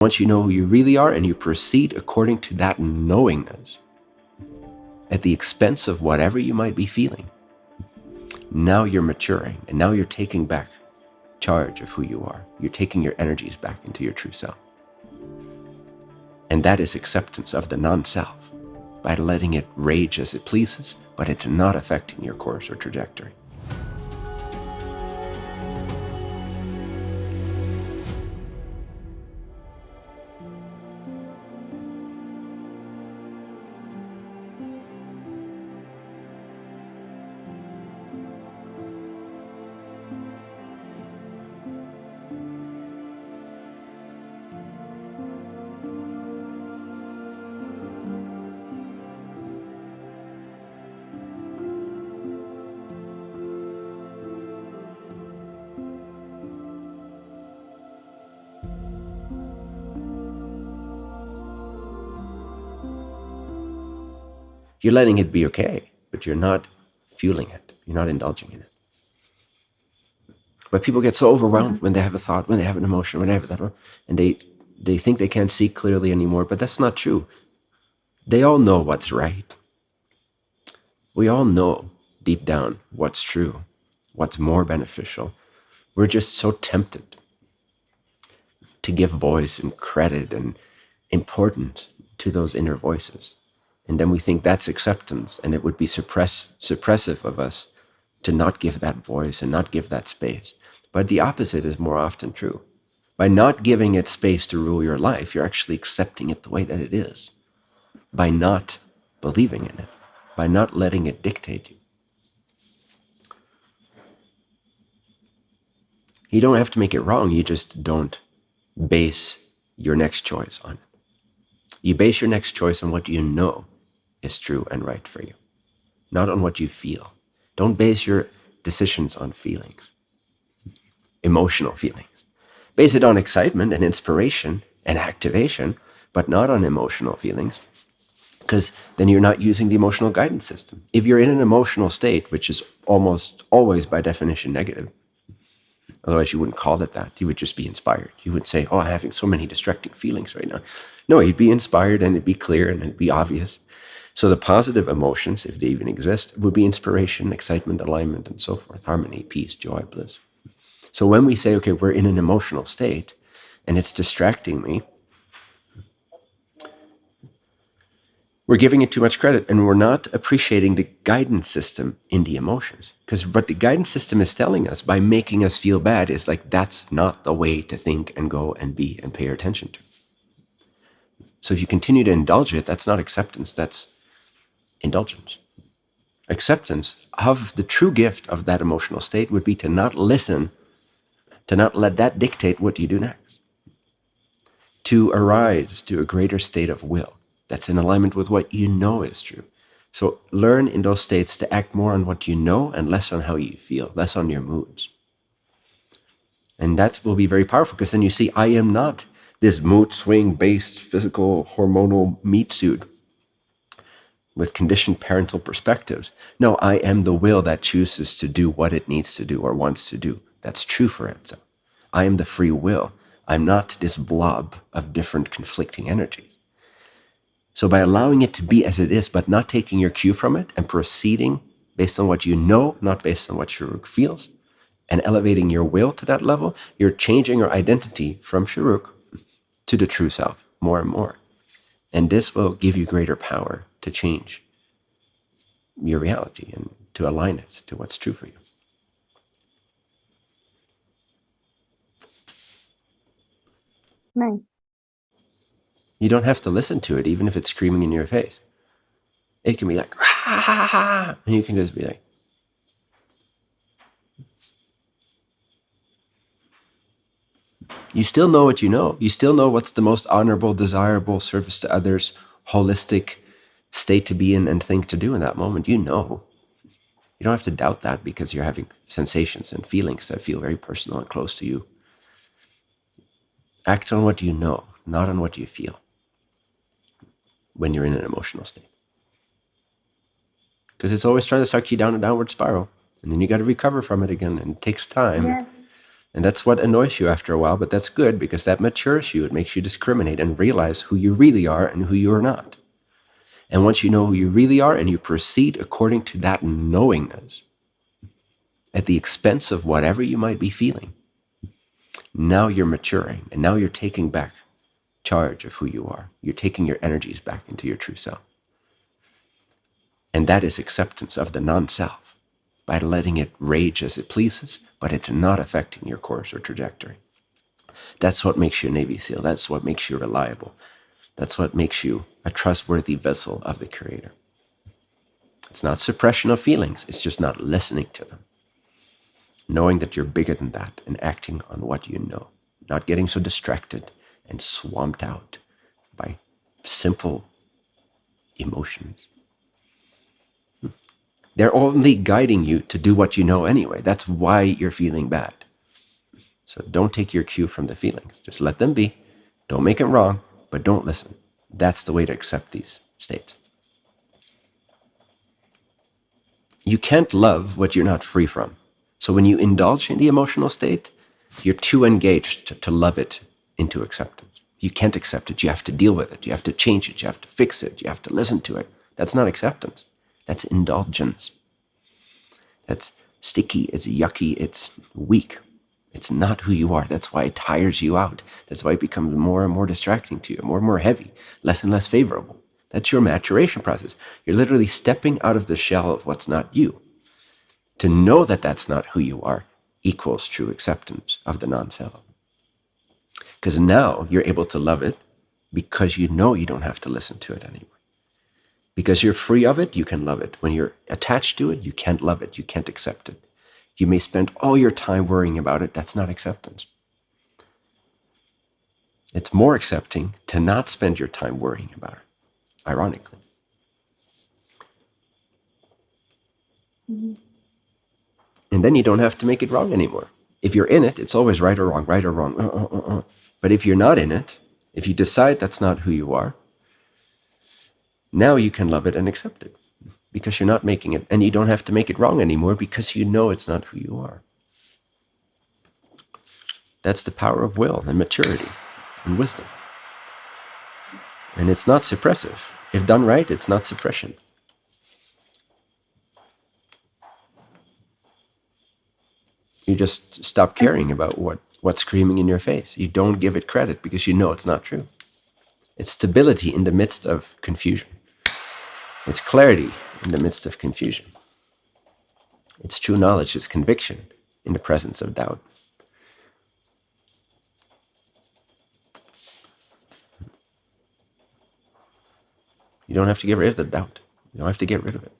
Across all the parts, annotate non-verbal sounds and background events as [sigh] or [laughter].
Once you know who you really are and you proceed according to that knowingness, at the expense of whatever you might be feeling, now you're maturing and now you're taking back charge of who you are. You're taking your energies back into your true self. And that is acceptance of the non-self by letting it rage as it pleases, but it's not affecting your course or trajectory. You're letting it be okay, but you're not fueling it. You're not indulging in it. But people get so overwhelmed mm-hmm. when they have a thought, when they have an emotion, when they that, and they they think they can't see clearly anymore. But that's not true. They all know what's right. We all know deep down what's true, what's more beneficial. We're just so tempted to give voice and credit and importance to those inner voices. And then we think that's acceptance, and it would be suppress, suppressive of us to not give that voice and not give that space. But the opposite is more often true. By not giving it space to rule your life, you're actually accepting it the way that it is. By not believing in it, by not letting it dictate you. You don't have to make it wrong, you just don't base your next choice on it. You base your next choice on what you know is true and right for you, not on what you feel. Don't base your decisions on feelings, emotional feelings. Base it on excitement and inspiration and activation, but not on emotional feelings, because then you're not using the emotional guidance system. If you're in an emotional state, which is almost always by definition negative, otherwise you wouldn't call it that, you would just be inspired. You would say, oh, I'm having so many distracting feelings right now. No, you'd be inspired and it'd be clear and it'd be obvious. So the positive emotions, if they even exist, would be inspiration, excitement, alignment, and so forth, harmony, peace, joy, bliss. So when we say, okay, we're in an emotional state and it's distracting me, we're giving it too much credit and we're not appreciating the guidance system in the emotions. Because what the guidance system is telling us by making us feel bad is like, that's not the way to think and go and be and pay attention to. So if you continue to indulge it, that's not acceptance, that's indulgence. Acceptance of the true gift of that emotional state would be to not listen, to not let that dictate what you do next. To arise to a greater state of will that's in alignment with what you know is true. So learn in those states to act more on what you know and less on how you feel, less on your moods. And that will be very powerful because then you see, I am not this mood swing based physical hormonal meat suit with conditioned parental perspectives. No, I am the will that chooses to do what it needs to do or wants to do. That's true for Enzo. I am the free will. I'm not this blob of different conflicting energies. So by allowing it to be as it is, but not taking your cue from it and proceeding based on what you know, not based on what Sharuk feels, and elevating your will to that level, you're changing your identity from Sharuk to the true self more and more. And this will give you greater power to change your reality and to align it to what's true for you. Nice. You don't have to listen to it, even if it's screaming in your face. It can be like, ha, ha, ha, and you can just be like, you still know what you know. You still know what's the most honorable, desirable service to others, holistic state to be in and think to do in that moment. You know. You don't have to doubt that because you're having sensations and feelings that feel very personal and close to you. Act on what you know, not on what you feel when you're in an emotional state. Because it's always trying to suck you down a downward spiral. And then you got to recover from it again. And it takes time. And that's what annoys you after a while, but that's good because that matures you. It makes you discriminate and realize who you really are and who you are not. And once you know who you really are and you proceed according to that knowingness, at the expense of whatever you might be feeling, now you're maturing and now you're taking back charge of who you are. You're taking your energies back into your true self. And that is acceptance of the non self by letting it rage as it pleases, but it's not affecting your course or trajectory. That's what makes you a Navy SEAL. That's what makes you reliable. That's what makes you a trustworthy vessel of the Creator. It's not suppression of feelings, it's just not listening to them. Knowing that you're bigger than that and acting on what you know, not getting so distracted and swamped out by simple emotions. They're only guiding you to do what you know anyway. That's why you're feeling bad. So don't take your cue from the feelings. Just let them be. Don't make it wrong, but don't listen. That's the way to accept these states. You can't love what you're not free from. So when you indulge in the emotional state, you're too engaged to, love it into acceptance. You can't accept it. You have to deal with it. You have to change it. You have to fix it. You have to listen to it. That's not acceptance. That's indulgence. That's sticky. It's yucky. It's weak. It's not who you are. That's why it tires you out. That's why it becomes more and more distracting to you, more and more heavy, less and less favorable. That's your maturation process. You're literally stepping out of the shell of what's not you. To know that that's not who you are equals true acceptance of the non-self. Because now you're able to love it because you know you don't have to listen to it anymore. Because you're free of it, you can love it. When you're attached to it, you can't love it. You can't accept it. You may spend all your time worrying about it. That's not acceptance. It's more accepting to not spend your time worrying about it, ironically. Mm-hmm. And then you don't have to make it wrong anymore. If you're in it, it's always right or wrong, right or wrong. Uh, uh, uh, uh. but if you're not in it, if you decide that's not who you are, now you can love it and accept it because you're not making it, and you don't have to make it wrong anymore because you know it's not who you are. That's the power of will and maturity and wisdom. And it's not suppressive. If done right, it's not suppression. You just stop caring about what, what's screaming in your face. You don't give it credit because you know it's not true. It's stability in the midst of confusion. It's clarity in the midst of confusion. It's true knowledge, it's conviction in the presence of doubt. You don't have to get rid of the doubt. You don't have to get rid of it.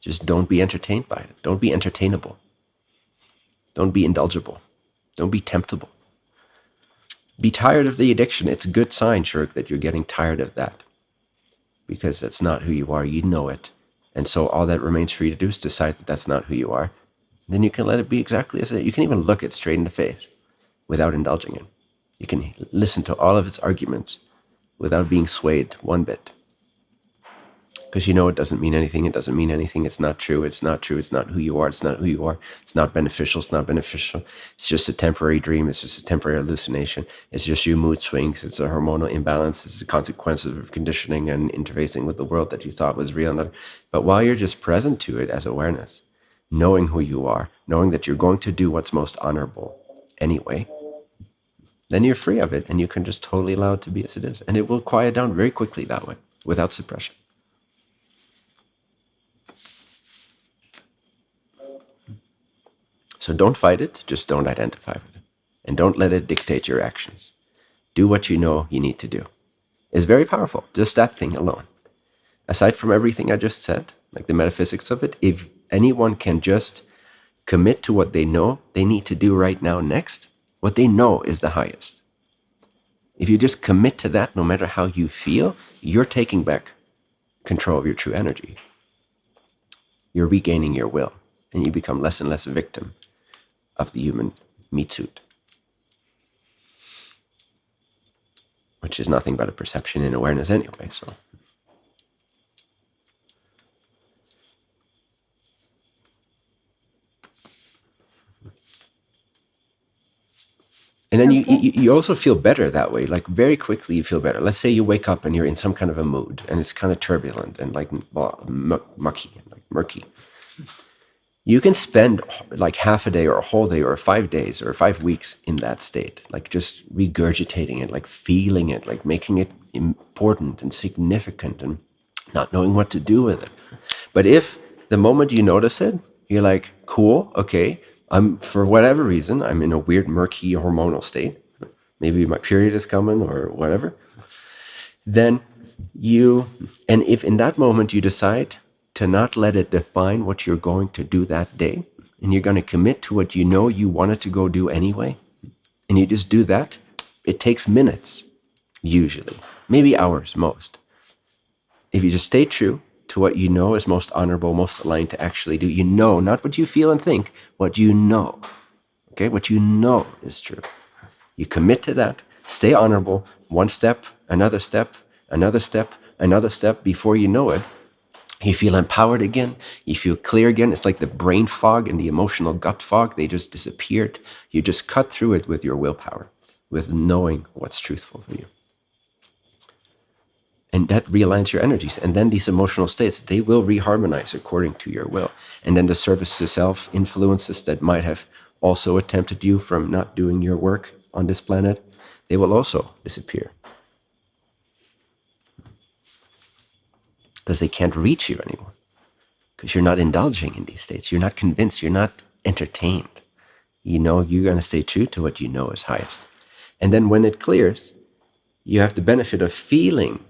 Just don't be entertained by it. Don't be entertainable. Don't be indulgible. Don't be temptable. Be tired of the addiction. It's a good sign, Shirk, that you're getting tired of that because that's not who you are. You know it. And so all that remains for you to do is decide that that's not who you are. Then you can let it be exactly as it is. You can even look it straight in the face without indulging it. You can listen to all of its arguments without being swayed one bit because you know it doesn't mean anything. It doesn't mean anything. It's not true. It's not true. It's not who you are. It's not who you are. It's not beneficial. It's not beneficial. It's just a temporary dream. It's just a temporary hallucination. It's just your mood swings. It's a hormonal imbalance. It's a consequence of conditioning and interfacing with the world that you thought was real. But while you're just present to it as awareness, knowing who you are, knowing that you're going to do what's most honorable anyway, then you're free of it and you can just totally allow it to be as it is. And it will quiet down very quickly that way without suppression. So don't fight it, just don't identify with it. And don't let it dictate your actions. Do what you know you need to do. It's very powerful, just that thing alone. Aside from everything I just said, like the metaphysics of it, if anyone can just commit to what they know they need to do right now next, what they know is the highest. If you just commit to that, no matter how you feel, you're taking back control of your true energy. You're regaining your will, and you become less and less a victim of the human meat suit, which is nothing but a perception and awareness anyway. So. And then you, you you also feel better that way. Like very quickly, you feel better. Let's say you wake up and you're in some kind of a mood, and it's kind of turbulent and like mucky, like murky. You can spend like half a day or a whole day or five days or five weeks in that state, like just regurgitating it, like feeling it, like making it important and significant, and not knowing what to do with it. But if the moment you notice it, you're like, cool, okay, I'm for whatever reason, I'm in a weird, murky hormonal state. Maybe my period is coming or whatever. Then you, and if in that moment you decide to not let it define what you're going to do that day, and you're going to commit to what you know you wanted to go do anyway, and you just do that, it takes minutes, usually, maybe hours most. If you just stay true to what you know is most honorable, most aligned to actually do, you know, not what you feel and think, what you know. Okay, what you know is true. You commit to that, stay honorable, one step, another step, another step, another step before you know it. You feel empowered again. You feel clear again. It's like the brain fog and the emotional gut fog, they just disappeared. You just cut through it with your willpower, with knowing what's truthful for you and that realigns your energies and then these emotional states they will reharmonize according to your will and then the service to self influences that might have also attempted you from not doing your work on this planet they will also disappear because they can't reach you anymore because you're not indulging in these states you're not convinced you're not entertained you know you're going to stay true to what you know is highest and then when it clears you have the benefit of feeling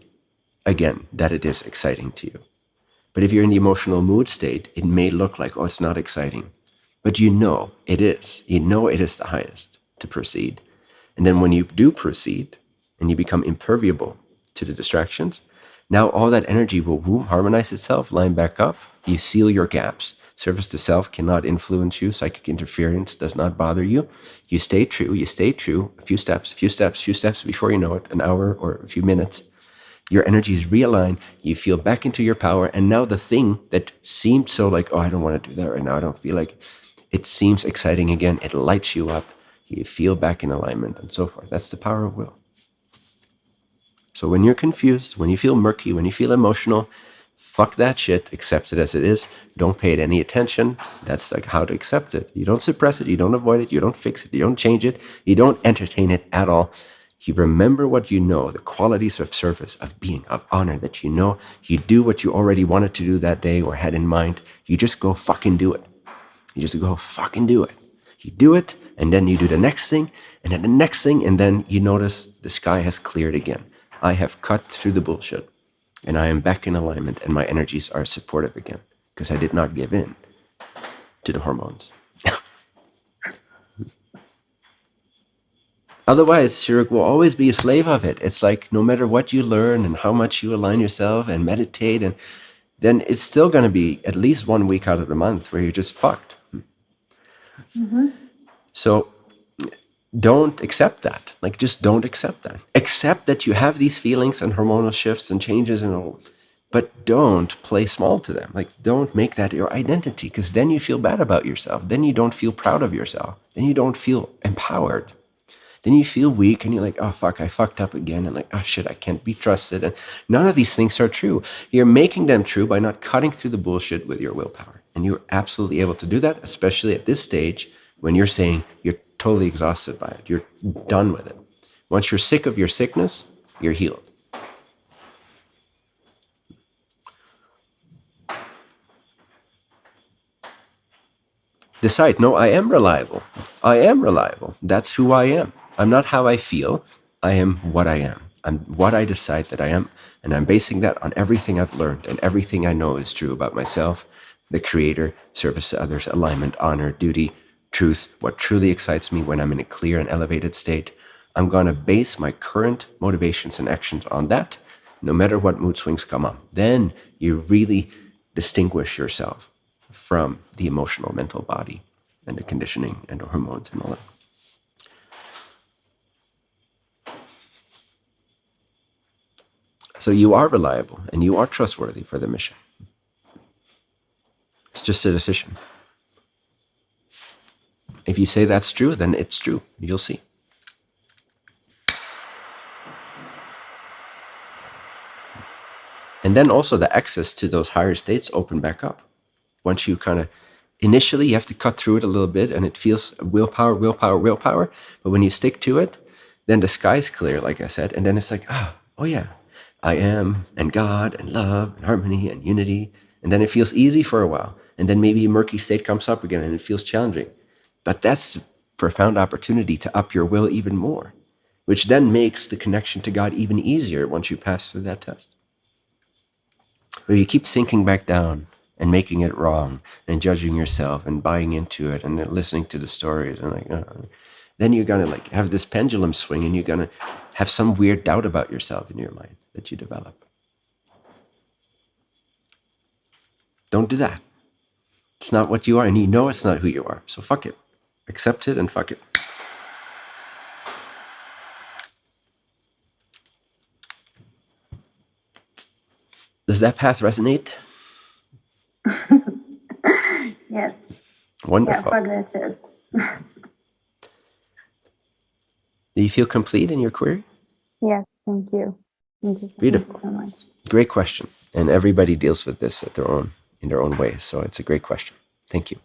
again, that it is exciting to you. But if you're in the emotional mood state, it may look like, oh, it's not exciting. But you know it is. You know it is the highest to proceed. And then when you do proceed and you become imperviable to the distractions, now all that energy will boom, harmonize itself, line back up. You seal your gaps. Service to self cannot influence you. Psychic interference does not bother you. You stay true. You stay true. A few steps, a few steps, a few steps before you know it, an hour or a few minutes your energies realign, you feel back into your power, and now the thing that seemed so like, oh, I don't want to do that right now, I don't feel like it seems exciting again, it lights you up, you feel back in alignment, and so forth. That's the power of will. So when you're confused, when you feel murky, when you feel emotional, fuck that shit, accept it as it is, don't pay it any attention. That's like how to accept it. You don't suppress it, you don't avoid it, you don't fix it, you don't change it, you don't entertain it at all you remember what you know, the qualities of service, of being, of honor that you know. You do what you already wanted to do that day or had in mind. You just go fucking do it. You just go fucking do it. You do it, and then you do the next thing, and then the next thing, and then you notice the sky has cleared again. I have cut through the bullshit, and I am back in alignment, and my energies are supportive again because I did not give in to the hormones. [laughs] Otherwise, Shiruk will always be a slave of it. It's like no matter what you learn and how much you align yourself and meditate, and then it's still going to be at least one week out of the month where you're just fucked. Mm-hmm. So don't accept that. Like, just don't accept that. Accept that you have these feelings and hormonal shifts and changes and all, but don't play small to them. Like, don't make that your identity because then you feel bad about yourself. Then you don't feel proud of yourself. Then you don't feel empowered then you feel weak and you're like, oh, fuck, I fucked up again. And like, oh, shit, I can't be trusted. And none of these things are true. You're making them true by not cutting through the bullshit with your willpower. And you're absolutely able to do that, especially at this stage when you're saying you're totally exhausted by it. You're done with it. Once you're sick of your sickness, you're healed. Decide, no, I am reliable. I am reliable. That's who I am. I'm not how I feel. I am what I am. I'm what I decide that I am. And I'm basing that on everything I've learned and everything I know is true about myself, the creator, service to others, alignment, honor, duty, truth, what truly excites me when I'm in a clear and elevated state. I'm going to base my current motivations and actions on that, no matter what mood swings come up. Then you really distinguish yourself from the emotional mental body and the conditioning and the hormones and all that. So you are reliable and you are trustworthy for the mission. It's just a decision if you say that's true, then it's true. You'll see. And then also the access to those higher states open back up. Once you kind of, initially you have to cut through it a little bit and it feels willpower, willpower, willpower. But when you stick to it, then the sky's clear, like I said. And then it's like, oh, oh yeah, I am and God and love and harmony and unity. And then it feels easy for a while. And then maybe a murky state comes up again and it feels challenging. But that's a profound opportunity to up your will even more, which then makes the connection to God even easier once you pass through that test. But you keep sinking back down and making it wrong and judging yourself and buying into it and listening to the stories and like, uh, then you're gonna like have this pendulum swing and you're gonna have some weird doubt about yourself in your mind that you develop. Don't do that. It's not what you are, and you know it's not who you are. So fuck it. Accept it and fuck it. Does that path resonate? [laughs] Yes. Yeah, Wonderful. for the church. Do you feel complete in your query? Yes, thank you. Thank you so, Beautiful. so much. Great question. And everybody deals with this at their own in their own way. So it's a great question. Thank you.